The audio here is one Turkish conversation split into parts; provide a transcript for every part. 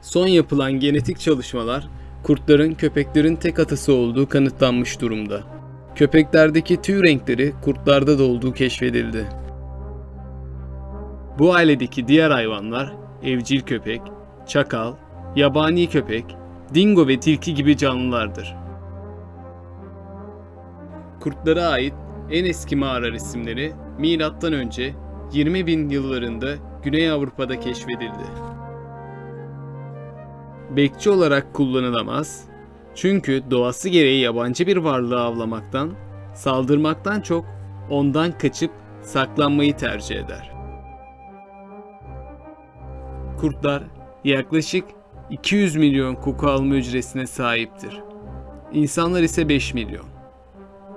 son yapılan genetik çalışmalar kurtların köpeklerin tek atası olduğu kanıtlanmış durumda. Köpeklerdeki tüy renkleri kurtlarda da olduğu keşfedildi. Bu ailedeki diğer hayvanlar evcil köpek, çakal, yabani köpek, dingo ve tilki gibi canlılardır. Kurtlara ait en eski mağara resimleri milattan önce 20 bin yıllarında Güney Avrupa'da keşfedildi. Bekçi olarak kullanılamaz çünkü doğası gereği yabancı bir varlığı avlamaktan, saldırmaktan çok ondan kaçıp saklanmayı tercih eder. Kurtlar yaklaşık 200 milyon koku alma hücresine sahiptir. İnsanlar ise 5 milyon.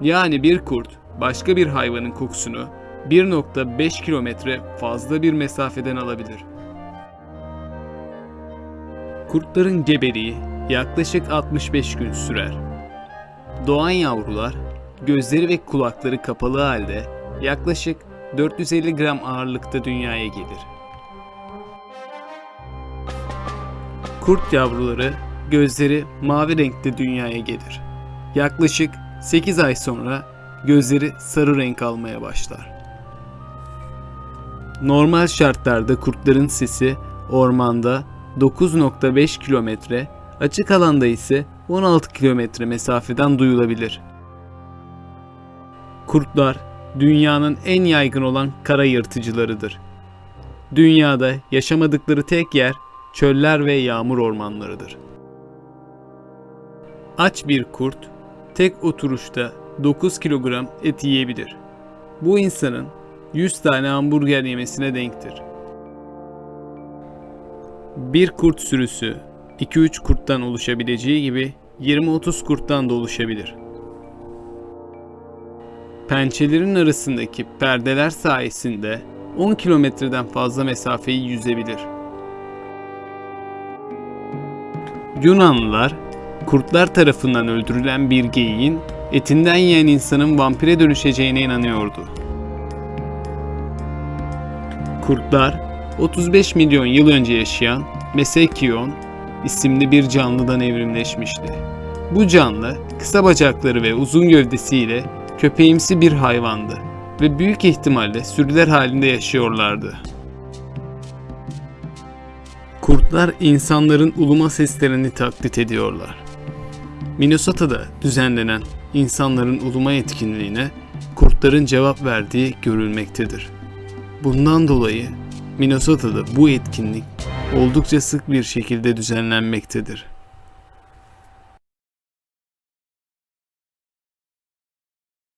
Yani bir kurt başka bir hayvanın kokusunu 1.5 kilometre fazla bir mesafeden alabilir. Kurtların gebeliği yaklaşık 65 gün sürer. Doğan yavrular gözleri ve kulakları kapalı halde yaklaşık 450 gram ağırlıkta dünyaya gelir. Kurt yavruları gözleri mavi renkte dünyaya gelir. Yaklaşık 8 ay sonra gözleri sarı renk almaya başlar. Normal şartlarda kurtların sesi ormanda 9.5 kilometre, açık alanda ise 16 kilometre mesafeden duyulabilir. Kurtlar dünyanın en yaygın olan kara yırtıcılarıdır. Dünyada yaşamadıkları tek yer çöller ve yağmur ormanlarıdır. Aç bir kurt tek oturuşta 9 kilogram et yiyebilir. Bu insanın 100 tane hamburger yemesine denktir. Bir kurt sürüsü 2-3 kurttan oluşabileceği gibi 20-30 kurttan da oluşabilir. Pençelerin arasındaki perdeler sayesinde 10 kilometreden fazla mesafeyi yüzebilir. Yunanlılar kurtlar tarafından öldürülen bir geyiğin etinden yiyen insanın vampire dönüşeceğine inanıyordu. Kurtlar 35 milyon yıl önce yaşayan Mesekion isimli bir canlıdan evrimleşmişti. Bu canlı kısa bacakları ve uzun gövdesiyle köpeğimsi bir hayvandı ve büyük ihtimalle sürüler halinde yaşıyorlardı. Kurtlar insanların uluma seslerini taklit ediyorlar. Minnesota'da düzenlenen insanların uluma etkinliğine kurtların cevap verdiği görülmektedir. Bundan dolayı Minnesota'da bu etkinlik oldukça sık bir şekilde düzenlenmektedir.